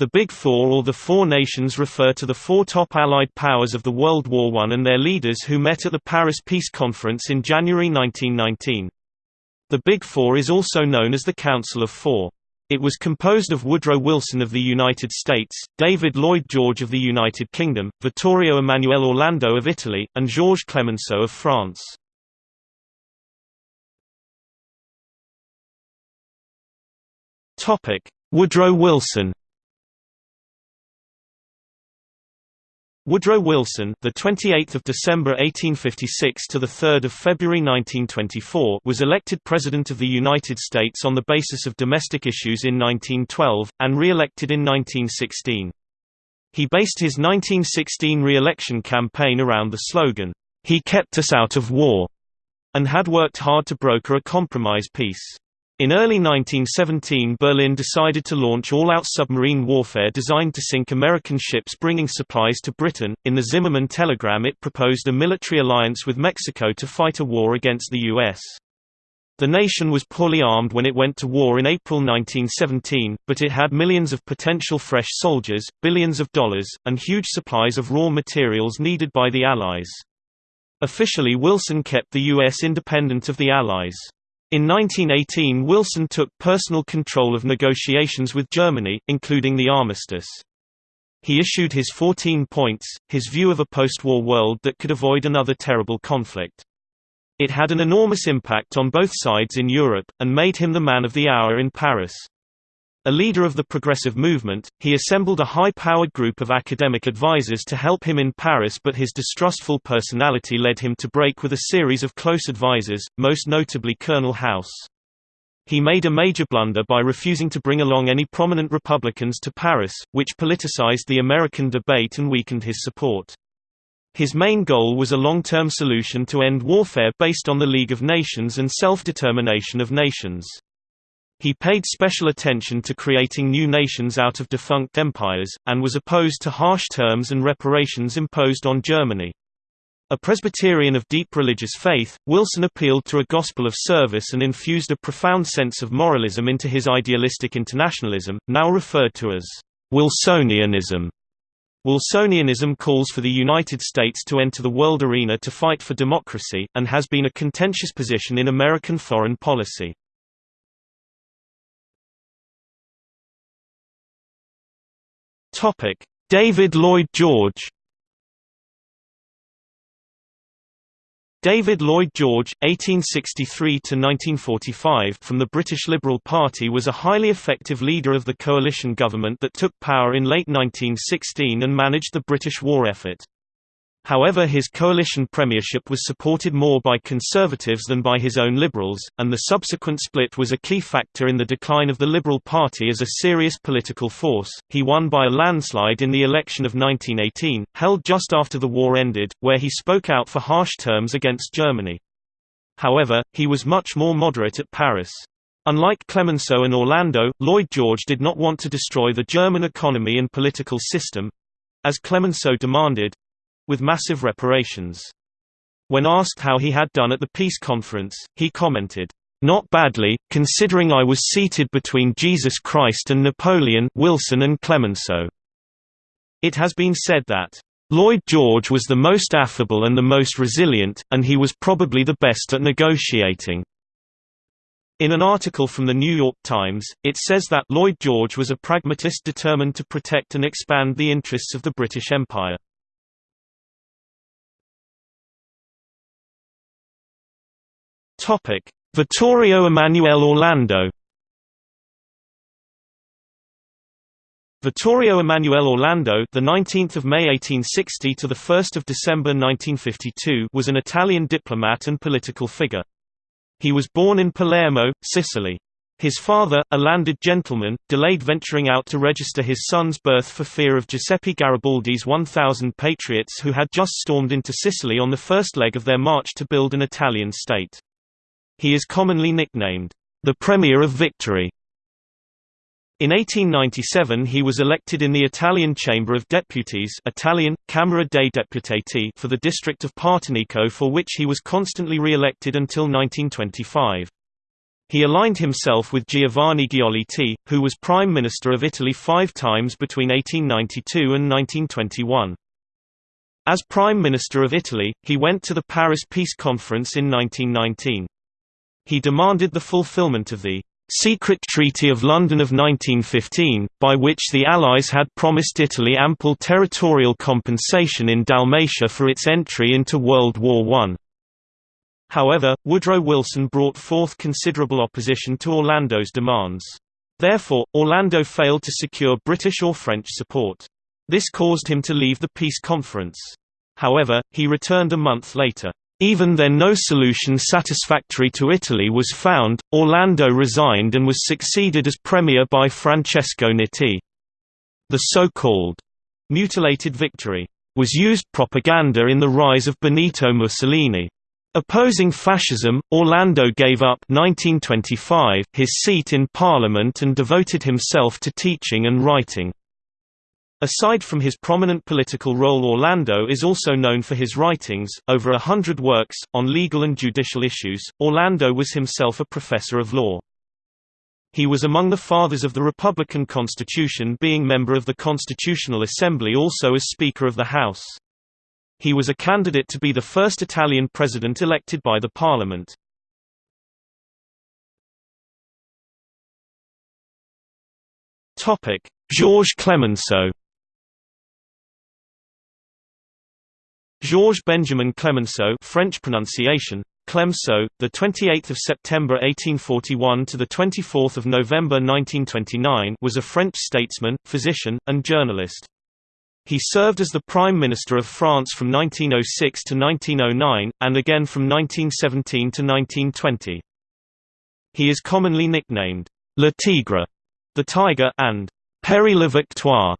The Big Four or the Four Nations refer to the four top Allied powers of the World War I and their leaders who met at the Paris Peace Conference in January 1919. The Big Four is also known as the Council of Four. It was composed of Woodrow Wilson of the United States, David Lloyd George of the United Kingdom, Vittorio Emanuele Orlando of Italy, and Georges Clemenceau of France. Woodrow Wilson Woodrow Wilson, the 28th of December 1856 to the 3rd of February 1924, was elected President of the United States on the basis of domestic issues in 1912 and re-elected in 1916. He based his 1916 re-election campaign around the slogan, "He kept us out of war," and had worked hard to broker a compromise peace. In early 1917 Berlin decided to launch all-out submarine warfare designed to sink American ships bringing supplies to Britain. In the Zimmermann telegram it proposed a military alliance with Mexico to fight a war against the U.S. The nation was poorly armed when it went to war in April 1917, but it had millions of potential fresh soldiers, billions of dollars, and huge supplies of raw materials needed by the Allies. Officially Wilson kept the U.S. independent of the Allies. In 1918 Wilson took personal control of negotiations with Germany, including the armistice. He issued his 14 points, his view of a post-war world that could avoid another terrible conflict. It had an enormous impact on both sides in Europe, and made him the man of the hour in Paris. A leader of the progressive movement, he assembled a high-powered group of academic advisers to help him in Paris but his distrustful personality led him to break with a series of close advisers, most notably Colonel House. He made a major blunder by refusing to bring along any prominent Republicans to Paris, which politicized the American debate and weakened his support. His main goal was a long-term solution to end warfare based on the League of Nations and self-determination of nations. He paid special attention to creating new nations out of defunct empires, and was opposed to harsh terms and reparations imposed on Germany. A Presbyterian of deep religious faith, Wilson appealed to a gospel of service and infused a profound sense of moralism into his idealistic internationalism, now referred to as Wilsonianism. Wilsonianism calls for the United States to enter the world arena to fight for democracy, and has been a contentious position in American foreign policy. Topic: David Lloyd George. David Lloyd George (1863–1945) from the British Liberal Party was a highly effective leader of the coalition government that took power in late 1916 and managed the British war effort. However his coalition premiership was supported more by Conservatives than by his own Liberals, and the subsequent split was a key factor in the decline of the Liberal Party as a serious political force. He won by a landslide in the election of 1918, held just after the war ended, where he spoke out for harsh terms against Germany. However, he was much more moderate at Paris. Unlike Clemenceau and Orlando, Lloyd George did not want to destroy the German economy and political system—as Clemenceau demanded, with massive reparations. When asked how he had done at the peace conference, he commented, "Not badly, considering I was seated between Jesus Christ and Napoleon Wilson and Clemenceau." It has been said that, "...Lloyd George was the most affable and the most resilient, and he was probably the best at negotiating." In an article from the New York Times, it says that Lloyd George was a pragmatist determined to protect and expand the interests of the British Empire. Topic: Vittorio Emanuele Orlando. Vittorio Emanuele Orlando, the 19th of May 1860 to the 1st of December 1952, was an Italian diplomat and political figure. He was born in Palermo, Sicily. His father, a landed gentleman, delayed venturing out to register his son's birth for fear of Giuseppe Garibaldi's 1,000 patriots who had just stormed into Sicily on the first leg of their march to build an Italian state. He is commonly nicknamed, the Premier of Victory. In 1897 he was elected in the Italian Chamber of Deputies Italian, Camera dei Deputati for the district of Partinico for which he was constantly re-elected until 1925. He aligned himself with Giovanni Giolitti, who was Prime Minister of Italy five times between 1892 and 1921. As Prime Minister of Italy, he went to the Paris Peace Conference in 1919. He demanded the fulfillment of the secret Treaty of London of 1915, by which the Allies had promised Italy ample territorial compensation in Dalmatia for its entry into World War I. However, Woodrow Wilson brought forth considerable opposition to Orlando's demands. Therefore, Orlando failed to secure British or French support. This caused him to leave the peace conference. However, he returned a month later. Even then no solution satisfactory to Italy was found, Orlando resigned and was succeeded as premier by Francesco Nitti. The so-called «mutilated victory» was used propaganda in the rise of Benito Mussolini. Opposing fascism, Orlando gave up 1925 his seat in parliament and devoted himself to teaching and writing. Aside from his prominent political role Orlando is also known for his writings, over a hundred works, on legal and judicial issues. Orlando was himself a professor of law. He was among the fathers of the Republican Constitution being member of the Constitutional Assembly also as Speaker of the House. He was a candidate to be the first Italian president elected by the parliament. Topic: Georges Clemenceau. Georges Benjamin Clemenceau, French pronunciation Clemenceau, the 28th of September 1841 to the 24th of November 1929, was a French statesman, physician, and journalist. He served as the Prime Minister of France from 1906 to 1909, and again from 1917 to 1920. He is commonly nicknamed Le Tigre, the Tiger, and Père la Victoire,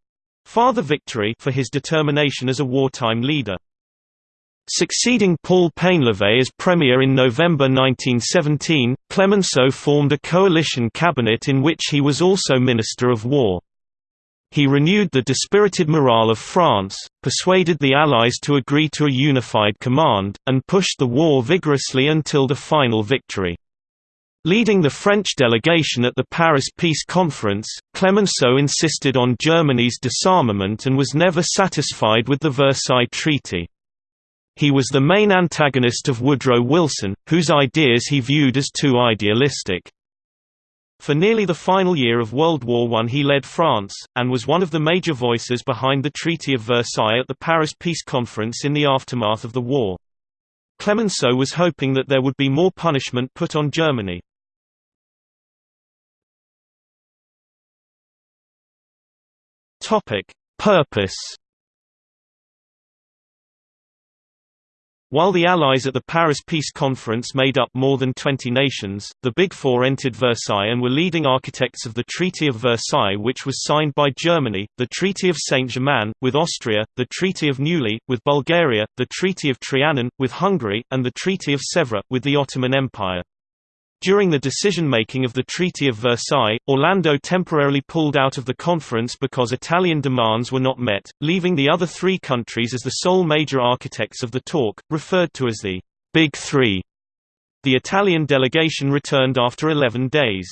Father Victory, for his determination as a wartime leader. Succeeding Paul Painlevé as premier in November 1917, Clemenceau formed a coalition cabinet in which he was also Minister of War. He renewed the dispirited morale of France, persuaded the Allies to agree to a unified command, and pushed the war vigorously until the final victory. Leading the French delegation at the Paris Peace Conference, Clemenceau insisted on Germany's disarmament and was never satisfied with the Versailles Treaty. He was the main antagonist of Woodrow Wilson, whose ideas he viewed as too idealistic. For nearly the final year of World War I he led France, and was one of the major voices behind the Treaty of Versailles at the Paris Peace Conference in the aftermath of the war. Clemenceau was hoping that there would be more punishment put on Germany. Purpose While the Allies at the Paris Peace Conference made up more than 20 nations, the Big Four entered Versailles and were leading architects of the Treaty of Versailles which was signed by Germany, the Treaty of Saint-Germain, with Austria, the Treaty of Neuilly, with Bulgaria, the Treaty of Trianon, with Hungary, and the Treaty of Sèvres, with the Ottoman Empire. During the decision-making of the Treaty of Versailles, Orlando temporarily pulled out of the conference because Italian demands were not met, leaving the other three countries as the sole major architects of the talk, referred to as the Big Three. The Italian delegation returned after 11 days.